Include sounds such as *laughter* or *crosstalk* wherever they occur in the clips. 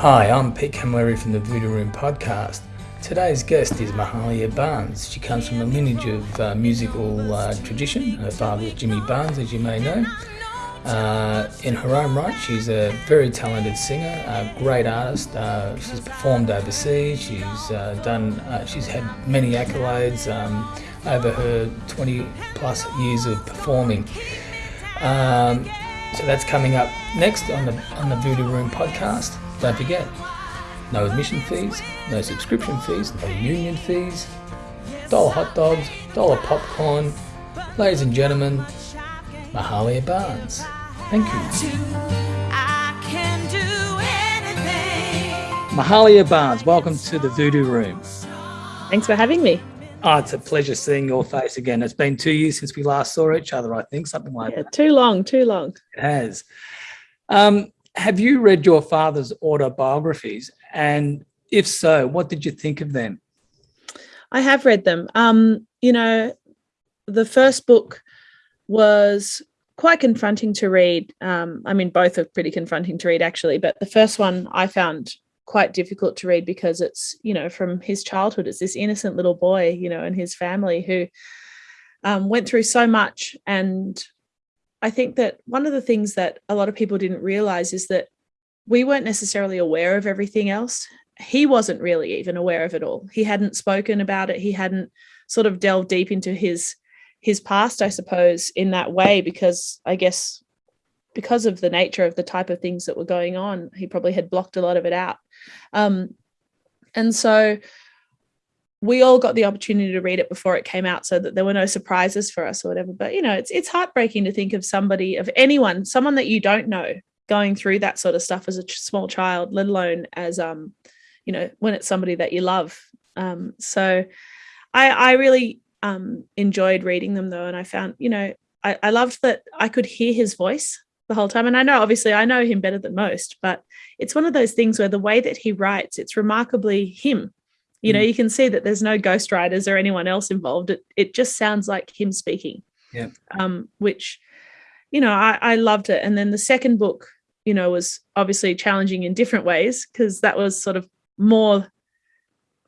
Hi, I'm Pete Camilleri from the Voodoo Room podcast. Today's guest is Mahalia Barnes. She comes from a lineage of uh, musical uh, tradition. Her father was Jimmy Barnes, as you may know. Uh, in her own right, she's a very talented singer, a great artist. Uh, she's performed overseas. She's uh, done. Uh, she's had many accolades um, over her 20 plus years of performing. Um, so that's coming up next on the on the Voodoo Room podcast. Don't forget, no admission fees, no subscription fees, no union fees, dollar hot dogs, dollar popcorn. Ladies and gentlemen, Mahalia Barnes. Thank you. Mahalia Barnes, welcome to the Voodoo Room. Thanks for having me. Oh, it's a pleasure seeing your face again. It's been two years since we last saw each other, I think, something like yeah, that. Too long, too long. It has. Um, have you read your father's autobiographies? And if so, what did you think of them? I have read them. Um, you know, the first book was quite confronting to read. Um, I mean, both are pretty confronting to read, actually, but the first one I found quite difficult to read because it's, you know, from his childhood. It's this innocent little boy, you know, and his family who um, went through so much. And I think that one of the things that a lot of people didn't realize is that we weren't necessarily aware of everything else. He wasn't really even aware of it all. He hadn't spoken about it. He hadn't sort of delved deep into his his past, I suppose, in that way, because I guess because of the nature of the type of things that were going on, he probably had blocked a lot of it out. Um, and so we all got the opportunity to read it before it came out so that there were no surprises for us or whatever. But, you know, it's, it's heartbreaking to think of somebody, of anyone, someone that you don't know going through that sort of stuff as a small child, let alone as, um, you know, when it's somebody that you love. Um, so I, I really um, enjoyed reading them though. And I found, you know, I, I loved that I could hear his voice the whole time. And I know, obviously, I know him better than most, but it's one of those things where the way that he writes, it's remarkably him. You know, mm. you can see that there's no ghostwriters or anyone else involved. It, it just sounds like him speaking. Yeah. Um, which, you know, I, I loved it. And then the second book, you know, was obviously challenging in different ways because that was sort of more,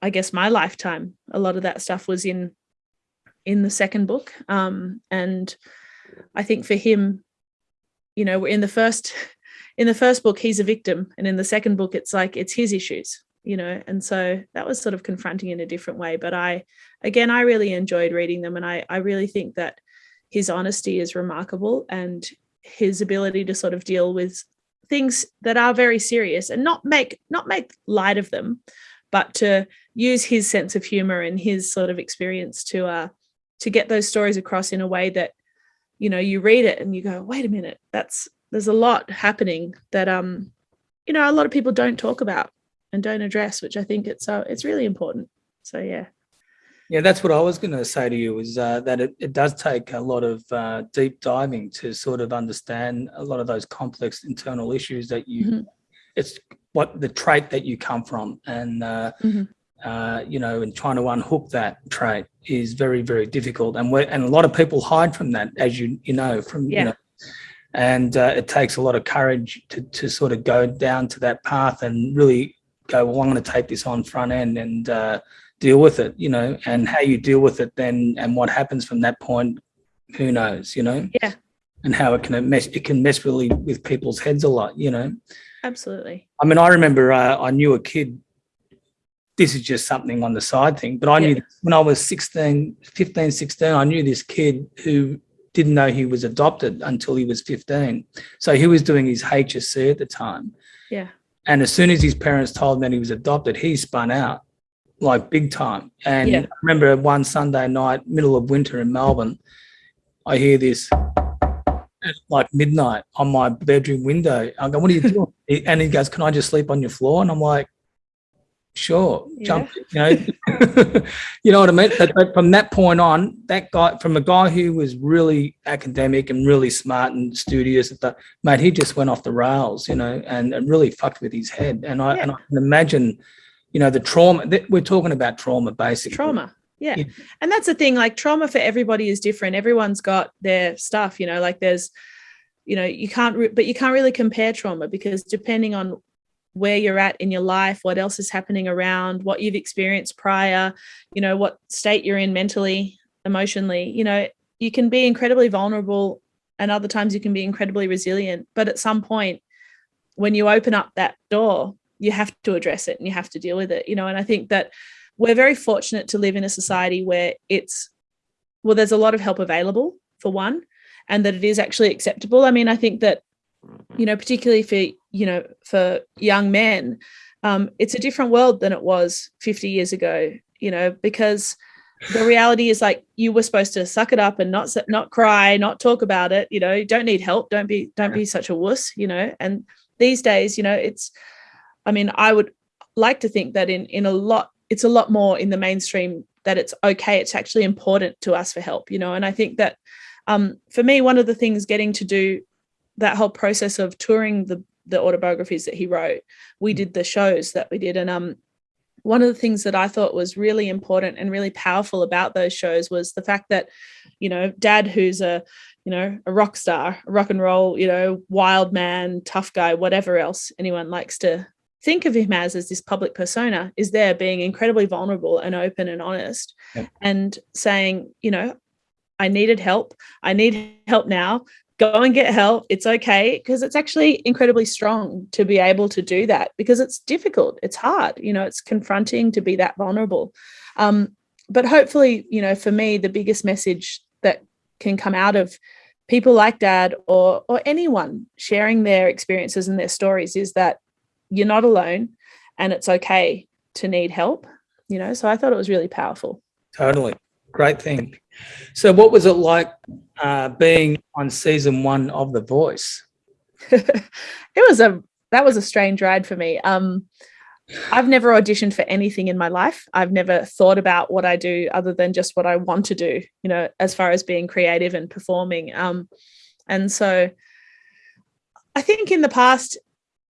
I guess, my lifetime. A lot of that stuff was in in the second book. Um, and I think for him, you know, in the first *laughs* in the first book, he's a victim. And in the second book, it's like it's his issues, you know, and so that was sort of confronting in a different way. But I again, I really enjoyed reading them. And I, I really think that his honesty is remarkable and his ability to sort of deal with things that are very serious and not make not make light of them, but to use his sense of humor and his sort of experience to uh to get those stories across in a way that you know you read it and you go wait a minute that's there's a lot happening that um you know a lot of people don't talk about and don't address which i think it's uh, it's really important so yeah yeah that's what i was going to say to you is uh, that it, it does take a lot of uh, deep diving to sort of understand a lot of those complex internal issues that you mm -hmm. it's what the trait that you come from and uh, mm -hmm uh, you know, and trying to unhook that trait is very, very difficult. And we're and a lot of people hide from that, as you you know, from yeah. you know, and uh, it takes a lot of courage to to sort of go down to that path and really go, well, I'm going to take this on front end and uh, deal with it, you know, and how you deal with it then and what happens from that point, who knows, you know? Yeah. And how it can mess, it can mess really with people's heads a lot, you know? Absolutely. I mean, I remember uh, I knew a kid this is just something on the side thing. But I yeah. knew when I was 16, 15, 16, I knew this kid who didn't know he was adopted until he was 15. So he was doing his HSC at the time. Yeah. And as soon as his parents told him that he was adopted, he spun out like big time. And yeah. I remember one Sunday night, middle of winter in Melbourne, I hear this at like midnight on my bedroom window. I go, what are you doing? *laughs* and he goes, can I just sleep on your floor? And I'm like, sure yeah. jump you know *laughs* you know what i mean but, but, from that point on that guy from a guy who was really academic and really smart and studious at the mate he just went off the rails you know and, and really fucked with his head and i yeah. and i can imagine you know the trauma that we're talking about trauma basically trauma yeah. yeah and that's the thing like trauma for everybody is different everyone's got their stuff you know like there's you know you can't but you can't really compare trauma because depending on where you're at in your life, what else is happening around, what you've experienced prior, you know, what state you're in mentally, emotionally, you know, you can be incredibly vulnerable and other times you can be incredibly resilient. But at some point, when you open up that door, you have to address it and you have to deal with it, you know, and I think that we're very fortunate to live in a society where it's, well, there's a lot of help available for one, and that it is actually acceptable. I mean, I think that, you know, particularly for, you know, for young men, um, it's a different world than it was 50 years ago, you know, because the reality is like you were supposed to suck it up and not not cry not talk about it you know you don't need help don't be don't be such a wuss you know and these days you know it's i mean i would like to think that in in a lot it's a lot more in the mainstream that it's okay it's actually important to us for help you know and i think that um, for me one of the things getting to do that whole process of touring the the autobiographies that he wrote we mm. did the shows that we did and um one of the things that I thought was really important and really powerful about those shows was the fact that, you know, dad, who's a, you know, a rock star, a rock and roll, you know, wild man, tough guy, whatever else anyone likes to think of him as, as this public persona, is there being incredibly vulnerable and open and honest and saying, you know, I needed help. I need help now go and get help. It's okay because it's actually incredibly strong to be able to do that because it's difficult. It's hard. You know, it's confronting to be that vulnerable. Um, but hopefully, you know, for me, the biggest message that can come out of people like dad or or anyone sharing their experiences and their stories is that you're not alone and it's okay to need help you know so i thought it was really powerful totally great thing so what was it like uh, being on season one of The Voice? *laughs* it was a that was a strange ride for me. Um, I've never auditioned for anything in my life. I've never thought about what I do other than just what I want to do, you know, as far as being creative and performing. Um, and so I think in the past,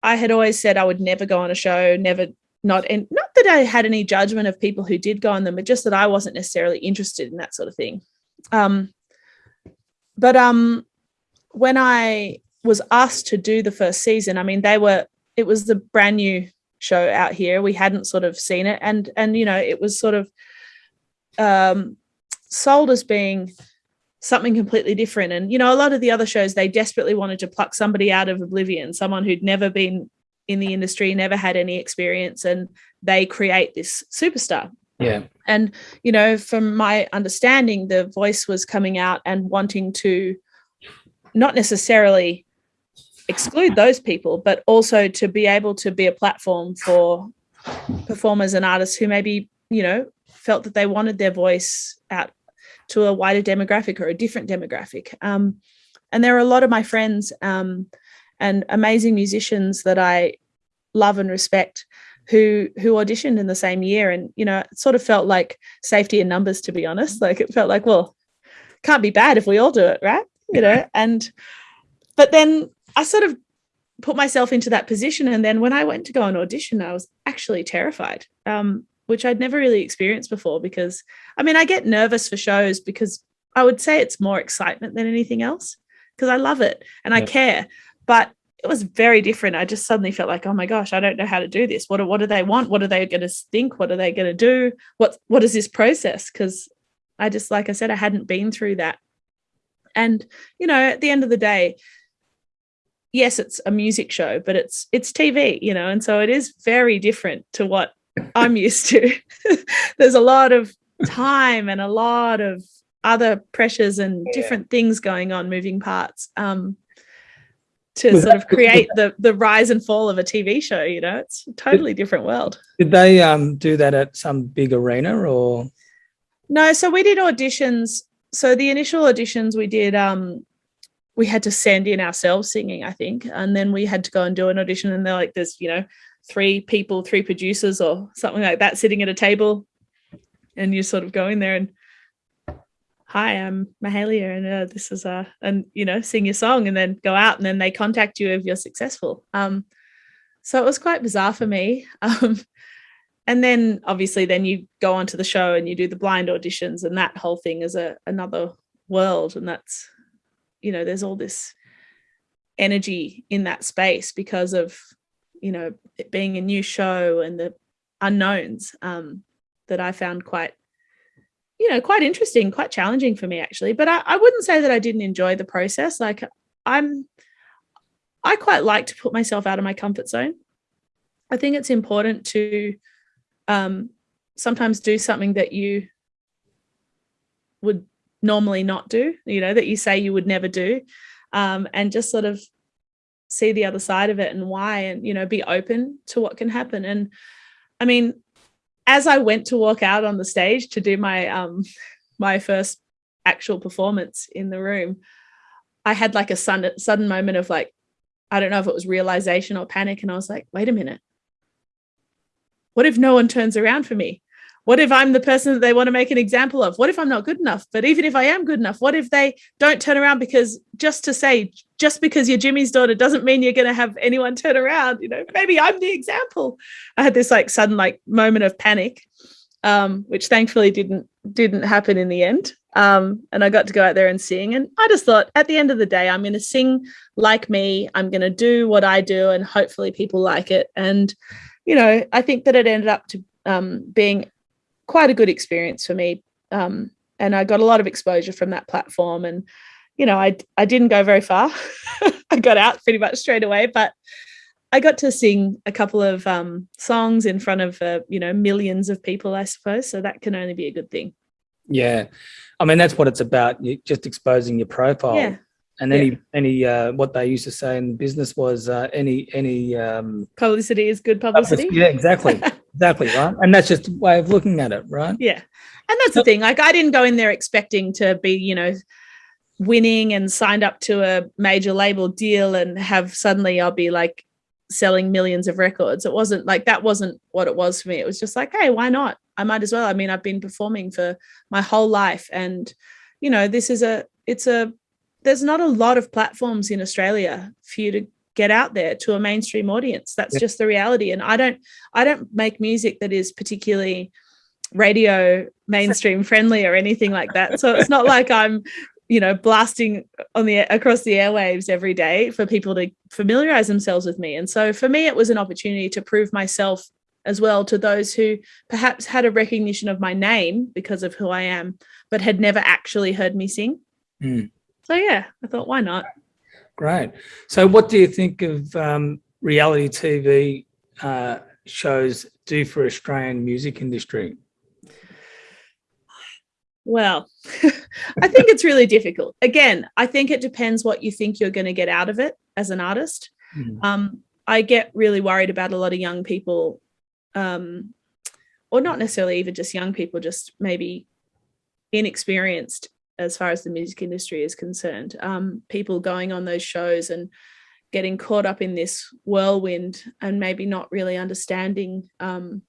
I had always said I would never go on a show, never not and not that I had any judgment of people who did go on them, but just that I wasn't necessarily interested in that sort of thing. Um, but um, when I was asked to do the first season, I mean, they were it was the brand new show out here. We hadn't sort of seen it, and and you know, it was sort of um, sold as being something completely different. And you know, a lot of the other shows they desperately wanted to pluck somebody out of oblivion, someone who'd never been in the industry, never had any experience, and they create this superstar. Yeah. And, you know, from my understanding, the voice was coming out and wanting to not necessarily exclude those people, but also to be able to be a platform for performers and artists who maybe, you know, felt that they wanted their voice out to a wider demographic or a different demographic. Um, and there are a lot of my friends um, and amazing musicians that I love and respect who who auditioned in the same year. And you know it sort of felt like safety in numbers to be honest. Like it felt like well can't be bad if we all do it right? You know and but then I sort of put myself into that position. And then when I went to go and audition I was actually terrified um, which I'd never really experienced before because I mean I get nervous for shows because I would say it's more excitement than anything else because I love it and I care but it was very different. I just suddenly felt like, oh my gosh, I don't know how to do this. What do, what do they want? What are they going to think? What are they going to do? What what is this process? Because I just, like I said, I hadn't been through that. And you know, at the end of the day, yes, it's a music show, but it's it's TV, you know, and so it is very different to what I'm used to. *laughs* There's a lot of time and a lot of other pressures and yeah. different things going on, moving parts. Um, to was sort that, of create the the rise and fall of a TV show. You know, it's a totally different world. Did they um, do that at some big arena or? No, so we did auditions. So the initial auditions we did, um, we had to send in ourselves singing, I think, and then we had to go and do an audition. And they're like, "There's you know, three people, three producers, or something like that, sitting at a table." And you sort of go in there and hi, I'm Mahalia and uh, this is a, and you know, sing your song and then go out and then they contact you if you're successful. Um, so it was quite bizarre for me. *laughs* Um, and then obviously then you go onto the show and you do the blind auditions and that whole thing is a another world. And that's, you know, there's all this energy in that space because of you know, it being a new show and the unknowns um, that I found quite, you know, quite interesting, quite challenging for me actually. But I, I wouldn't say that I didn't enjoy the process. Like I'm, I quite like to put myself out of my comfort zone. I think it's important to um, sometimes do something that you would normally not do, you know, that you say you would never do, um, and just sort of see the other side of it and why, and, you know, be open to what can happen. And I mean, as I went to walk out on the stage to do my, um, my first actual performance in the room, I had like a sudden, sudden moment of like, I don't know if it was realization or panic. And I was like, wait a minute. What if no one turns around for me? What if I'm the person that they want to make an example of? What if I'm not good enough? But even if I am good enough, what if they don't turn around because just to say, just because you're Jimmy's daughter doesn't mean you're going to have anyone turn around. You know, maybe I'm the example. I had this like sudden like moment of panic, um, which thankfully didn't didn't happen in the end. Um, and I got to go out there and sing. And I just thought at the end of the day, I'm going to sing like me. I'm going to do what I do, and hopefully people like it. And you know, I think that it ended up to um, being quite a good experience for me. Um, and I got a lot of exposure from that platform. And, you know, I, I didn't go very far. *laughs* I got out pretty much straight away, but I got to sing a couple of um, songs in front of, uh, you know, millions of people, I suppose. So that can only be a good thing. Yeah. I mean, that's what it's about. You just exposing your profile. Yeah. And any, yeah. any, uh, what they used to say in business was, uh, any, any, um, publicity is good publicity. Yeah, exactly. *laughs* exactly. Right. And that's just a way of looking at it. Right. Yeah. And that's the thing. Like I didn't go in there expecting to be, you know, winning and signed up to a major label deal and have suddenly I'll be like selling millions of records. It wasn't like that wasn't what it was for me. It was just like, hey, why not? I might as well. I mean, I've been performing for my whole life and you know, this is a it's a there's not a lot of platforms in Australia for you to get out there to a mainstream audience. That's just the reality. And I don't I don't make music that is particularly radio mainstream friendly or anything like that. So it's not like I'm you know blasting on the across the airwaves every day for people to familiarize themselves with me and so for me it was an opportunity to prove myself as well to those who perhaps had a recognition of my name because of who I am but had never actually heard me sing mm. So yeah, I thought, why not? Great. So what do you think of um, reality TV uh, shows do for Australian music industry? Well, *laughs* I think it's really difficult. Again, I think it depends what you think you're going to get out of it as an artist. Mm. Um, I get really worried about a lot of young people, um, or not necessarily even just young people, just maybe inexperienced as far as the music industry is concerned. Um, people going on those shows and getting caught up in this whirlwind and maybe not really understanding um,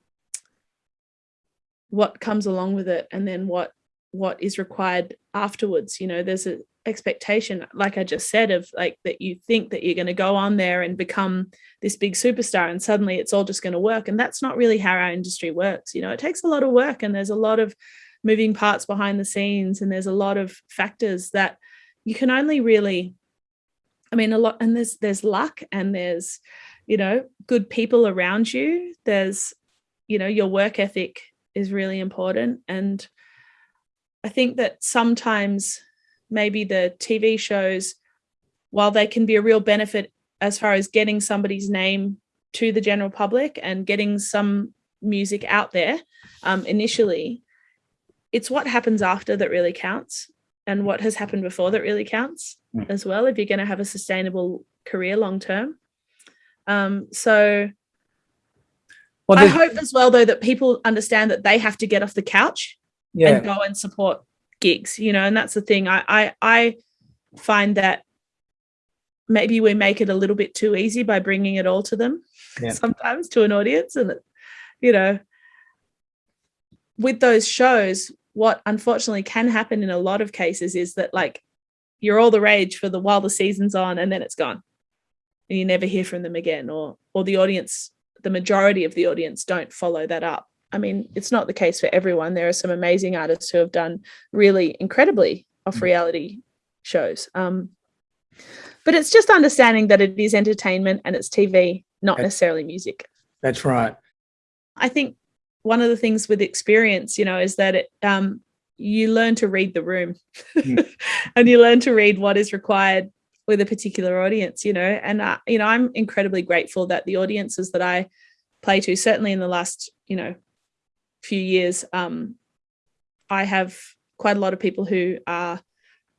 what comes along with it and then what what is required afterwards. You know, there's an expectation, like I just said, of like that you think that you're going to go on there and become this big superstar and suddenly it's all just going to work. And that's not really how our industry works. You know, it takes a lot of work and there's a lot of moving parts behind the scenes and there's a lot of factors that you can only really i mean a lot and there's there's luck and there's you know good people around you there's you know your work ethic is really important and i think that sometimes maybe the tv shows while they can be a real benefit as far as getting somebody's name to the general public and getting some music out there um, initially it's what happens after that really counts and what has happened before that really counts mm. as well if you're going to have a sustainable career long term um, so well, i hope as well though that people understand that they have to get off the couch yeah. and go and support gigs you know and that's the thing i i, I find that maybe we make it a little bit too easy by bringing it all to them yeah. *laughs* sometimes to an audience and you know with those shows what unfortunately can happen in a lot of cases is that like you're all the rage for the while the season's on and then it's gone and you never hear from them again or or the audience the majority of the audience don't follow that up i mean it's not the case for everyone there are some amazing artists who have done really incredibly off mm. reality shows um but it's just understanding that it is entertainment and it's tv not that's, necessarily music that's right i think one of the things with experience you know is that it um you learn to read the room mm. *laughs* and you learn to read what is required with a particular audience you know and uh, you know i'm incredibly grateful that the audiences that i play to certainly in the last you know few years um i have quite a lot of people who are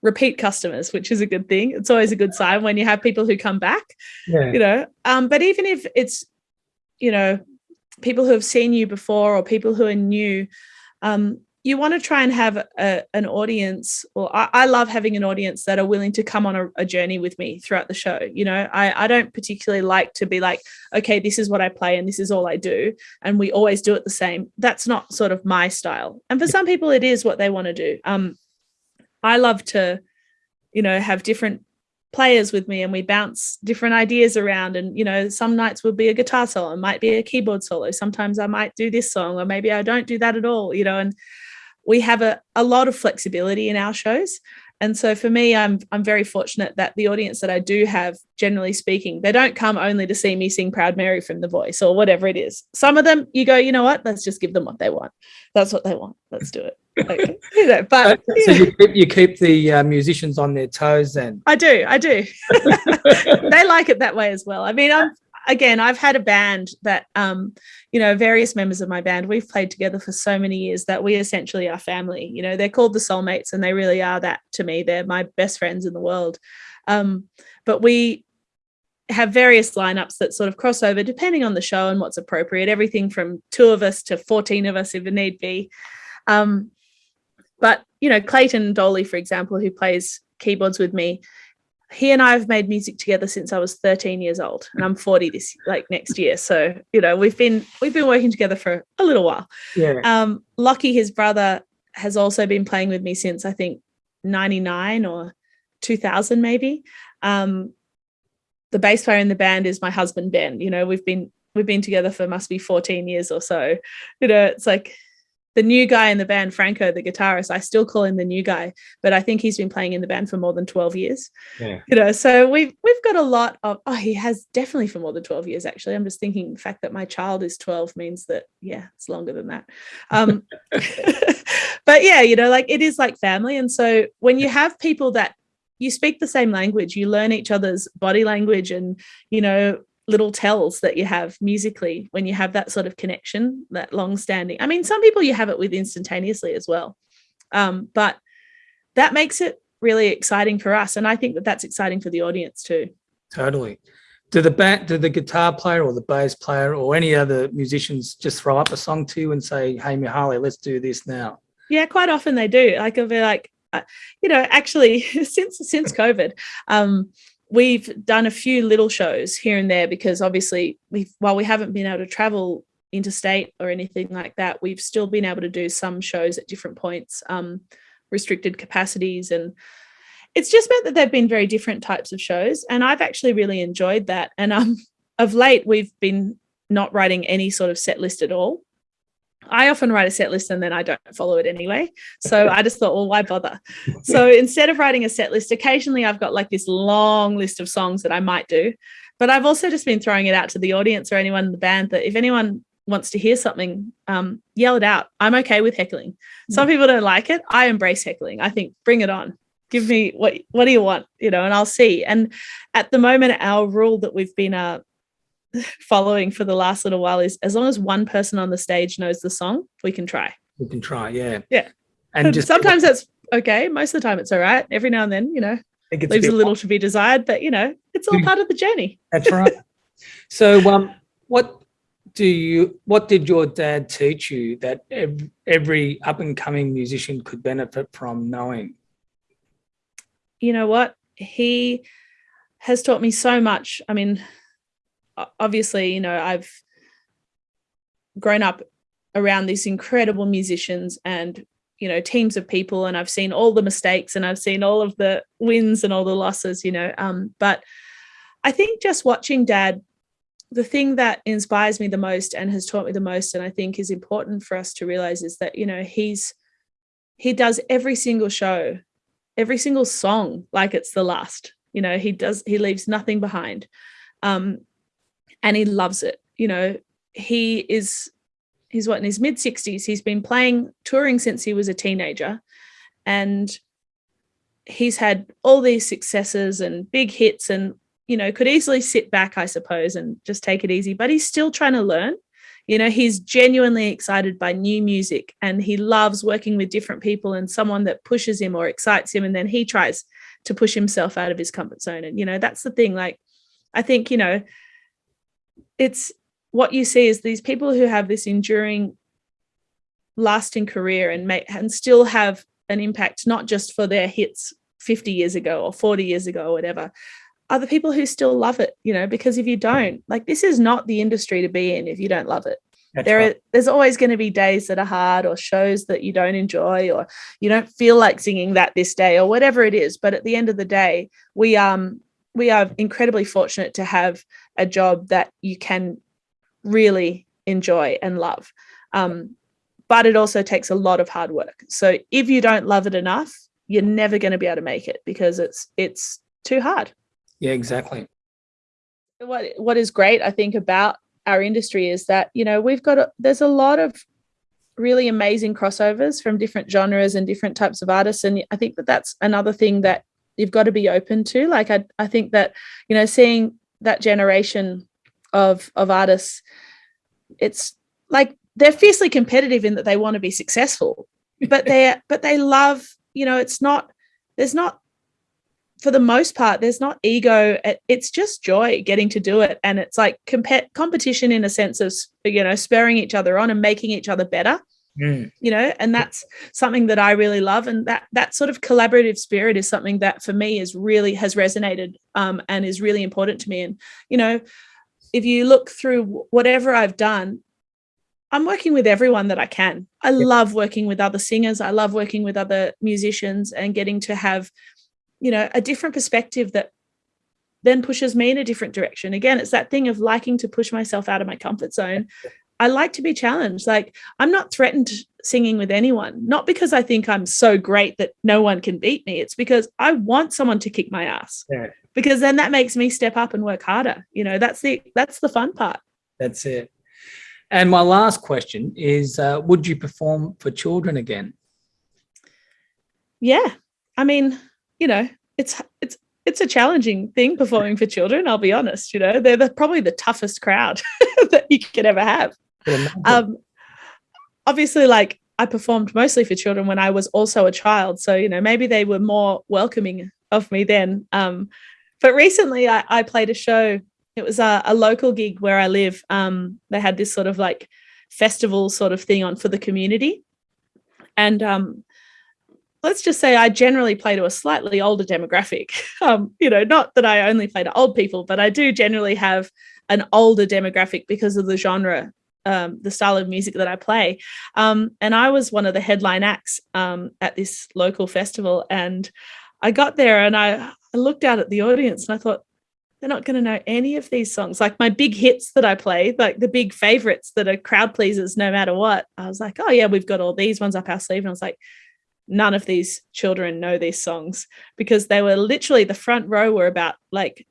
repeat customers which is a good thing. It's always a good sign when you have people who come back yeah. you know? Um but even if it's you know people who have seen you before or people who are new um you want to try and have a, an audience or I, I, love having an audience that are willing to come on a, a, journey with me throughout the show you know? I, I don't particularly like to be like okay this is what i play and this is all i do and we always do it the same. That's not sort of my style. And for some people it is what they want to do. Um i love to you know have different players with me and we bounce different ideas around and you know some nights will be a guitar solo might be a keyboard solo sometimes i might do this song or maybe i don't do that at all you know? And we have a, a lot of flexibility in our shows. And so for me, I'm I'm very fortunate that the audience that I do have, generally speaking, they don't come only to see me sing Proud Mary from The Voice or whatever it is. Some of them, you go, you know what? Let's just give them what they want. That's what they want. Let's do it. *laughs* Okay. you know, but so you keep, you keep the uh, musicians on their toes then. I do. I do. *laughs* they like it that way as well. I mean, I'm again, I've had a band that, um, you know, various members of my band, we've played together for so many years that we essentially are family. You know, they're called the soulmates and they really are that to me. They're my best friends in the world. Um, but we have various lineups that sort of cross over depending on the show and what's appropriate, everything from two of us to 14 of us if it need be. Um, but, you know, Clayton Doley, for example, who plays keyboards with me, he and I have made music together since I was 13 years old and I'm 40 this like next year. So, you know, we've been we've been working together for a little while. Yeah. Um Lucky, his brother, has also been playing with me since I think 99 or 2000 maybe. Um the bass player in the band is my husband Ben. You know, we've been we've been together for must be 14 years or so. You know, it's like the new guy in the band, Franco, the guitarist, I still call him the new guy, but I think he's been playing in the band for more than 12 years. Yeah. You know, so we've we've got a lot of oh, he has definitely for more than 12 years, actually. I'm just thinking the fact that my child is 12 means that, yeah, it's longer than that. Um, *laughs* but yeah, you know, like it is like family. And so when you have people that you speak the same language, you learn each other's body language and, you know, little tells that you have musically when you have that sort of connection, that long standing. I mean, some people you have it with instantaneously as well. Um, but that makes it really exciting for us. And I think that that's exciting for the audience too. Totally. Do the band, do the guitar player or the bass player or any other musicians just throw up a song to you and say, hey, Mahalia, let's do this now? Yeah, quite often they do. Like, I'll be like, uh, you know, actually, *laughs* since since COVID, um, we've done a few little shows here and there because obviously we while we haven't been able to travel interstate or anything like that, we've still been able to do some shows at different points, um, restricted capacities. And it's just meant that they've been very different types of shows. And I've actually really enjoyed that. And um, of late, we've been not writing any sort of set list at all. I often write a set list and then I don't follow it anyway. So I just thought, well, why bother? *laughs* So instead of writing a set list, occasionally I've got like this long list of songs that I might do. But I've also just been throwing it out to the audience or anyone in the band that if anyone wants to hear something, um, yell it out. I'm okay with heckling. Some people don't like it. I embrace heckling. I think bring it on. Give me what what do you want? You know, and I'll see. And at the moment, our rule that we've been uh, *laughs* following for the last little while is as long as one person on the stage knows the song, we can try. We can try, yeah. Yeah. And, just *laughs* sometimes that's okay. Most of the time it's all right. Every now and then, you know, it leaves a, a little to be desired, but you know, it's all part of the journey. That's right. *laughs* so um what do you what did your dad teach you that every, every up and coming musician could benefit from knowing? You know what? He has taught me so much. I mean, obviously, you know, I've grown up around these incredible musicians and you know teams of people and i've seen all the mistakes and i've seen all of the wins and all the losses you know um, but i think just watching dad the thing that inspires me the most and has taught me the most and i think is important for us to realize is that you know he's he does every single show every single song like it's the last You know, he does he leaves nothing behind. Um, and he loves it. You know, he is he's what in his mid 60s. He's been playing touring since he was a teenager. And he's had all these successes and big hits and you know could easily sit back I suppose and just take it easy, but he's still trying to learn. You know he's genuinely excited by new music and he loves working with different people and someone that pushes him or excites him. And then he tries to push himself out of his comfort zone. And you know that's the thing. Like i think you know it's what you see is these people who have this enduring lasting career and make and still have an impact not just for their hits 50 years ago or 40 years ago or whatever are the people who still love it you know because if you don't like this is not the industry to be in if you don't love it That's there right. are, there's always going to be days that are hard or shows that you don't enjoy or you don't feel like singing that this day or whatever it is but at the end of the day we um we are incredibly fortunate to have a job that you can really enjoy and love um but it also takes a lot of hard work so if you don't love it enough you're never going to be able to make it because it's it's too hard yeah, exactly. What what is great, I think, about our industry is that you know we've got a, there's a lot of really amazing crossovers from different genres and different types of artists, and I think that that's another thing that you've got to be open to. Like I I think that you know seeing that generation of of artists, it's like they're fiercely competitive in that they want to be successful, *laughs* but they but they love you know it's not there's not for the most part, there's not ego. It's just joy getting to do it. And it's like comp- competition in a sense of, you know, spurring each other on and making each other better. Mm. You know, and that's something that I really love. And that that sort of collaborative spirit is something that for me is really has resonated um, and is really important to me. And, you know, if you look through whatever I've done, I'm working with everyone that I can. I yeah. love working with other singers. I love working with other musicians and getting to have you know a different perspective that then pushes me in a different direction again it's that thing of liking to push myself out of my comfort zone i like to be challenged like i'm not threatened singing with anyone not because i think i'm so great that no one can beat me it's because i want someone to kick my ass yeah. because then that makes me step up and work harder you know that's the that's the fun part that's it and my last question is uh, would you perform for children again yeah i mean you know, it's it's it's a challenging thing performing for children. I'll be honest. You know, they're the, probably the toughest crowd *laughs* that you could ever have. Um, obviously, like I performed mostly for children when I was also a child, so you know maybe they were more welcoming of me then. Um, but recently, I, I, played a show. It was a, a local gig where I live. Um, they had this sort of like festival sort of thing on for the community, and um, let's just say I generally play to a slightly older demographic. *laughs* Um, you know, not that I only play to old people, but I do generally have an older demographic because of the genre, um, the style of music that I play. Um, and I was one of the headline acts um, at this local festival. And I got there and I, I looked out at the audience and I thought, they're not going to know any of these songs. Like my big hits that I play, like the big favorites that are crowd pleasers no matter what. I was like, oh, yeah, we've got all these ones up our sleeve. And I was like, none of these children know these songs because they were literally the front row were about like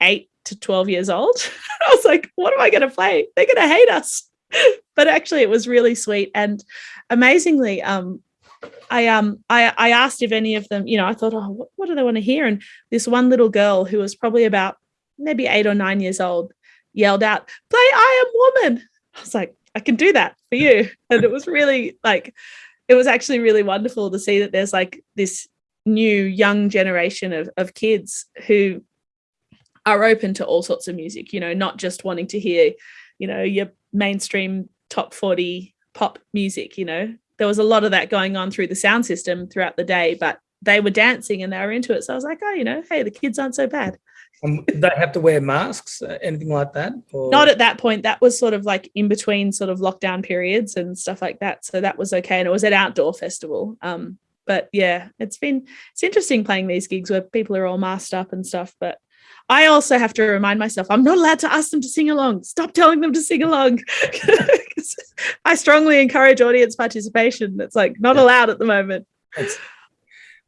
eight to 12 years old. *laughs* I was like, what am I going to play? They're going to hate us. *laughs* but actually it was really sweet. And amazingly, um, I um I, I asked if any of them, you know, I thought, oh, what, what do they want to hear? And this one little girl who was probably about maybe eight or nine years old yelled out, play I am woman. I was like, I can do that for you. *laughs* And it was really like it was actually really wonderful to see that there's like this new young generation of, of kids who are open to all sorts of music, you know, not just wanting to hear, you know, your mainstream top 40 pop music, you know. There was a lot of that going on through the sound system throughout the day, but they were dancing and they were into it. So I was like, oh, you know, hey, the kids aren't so bad. Um, they have to wear masks, uh, anything like that? Or? Not at that point. That was sort of like in between sort of lockdown periods and stuff like that. So that was okay. And it was an outdoor festival. Um, but yeah, it's been it's interesting playing these gigs where people are all masked up and stuff. But I also have to remind myself I'm not allowed to ask them to sing along. Stop telling them to sing along. *laughs* I strongly encourage audience participation. It's like not allowed at the moment. That's,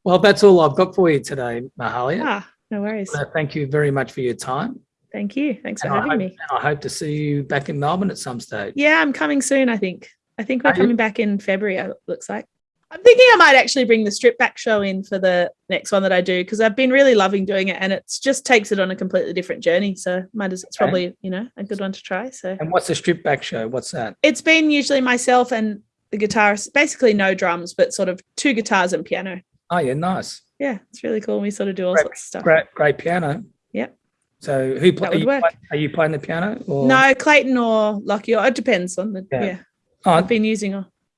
well, that's all I've got for you today, Mahalia. Ah No worries. Uh, thank you very much for your time. Thank you. Thanks for I having hope, me. and I hope to see you back in Melbourne at some stage. Yeah, I'm coming soon, I think. I think we're Are you? coming back in February, it looks like. I'm thinking I might actually bring the strip back show in for the next one that I do because I've been really loving doing it and it just takes it on a completely different journey. So might as it's Okay. probably, you know, a good one to try. So And what's the strip back show? What's that? it's been usually myself and the guitarist, basically no drums, but sort of two guitars and piano. Oh yeah, nice. Yeah, it's really cool. We sort of do all Great- sorts of stuff. Great, great piano. Yep. So who play, are, you play- are you playing the piano? Or? No, Clayton or Lucky, or it depends on the Yeah. yeah. Oh, I've been using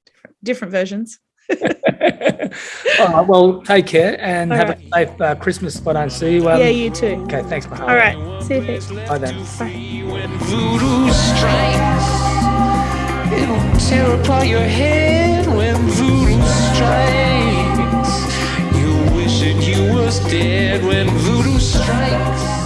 different different versions. *laughs* All right, well, take care and All have right. a safe uh, Christmas if I don't see you. Um, yeah, you too. Okay, thanks, Mahalo. All right. See you, Pete. Bye then. When voodoo strikes, it'll tear apart your head when voodoo strikes. You wish that you was dead when voodoo strikes.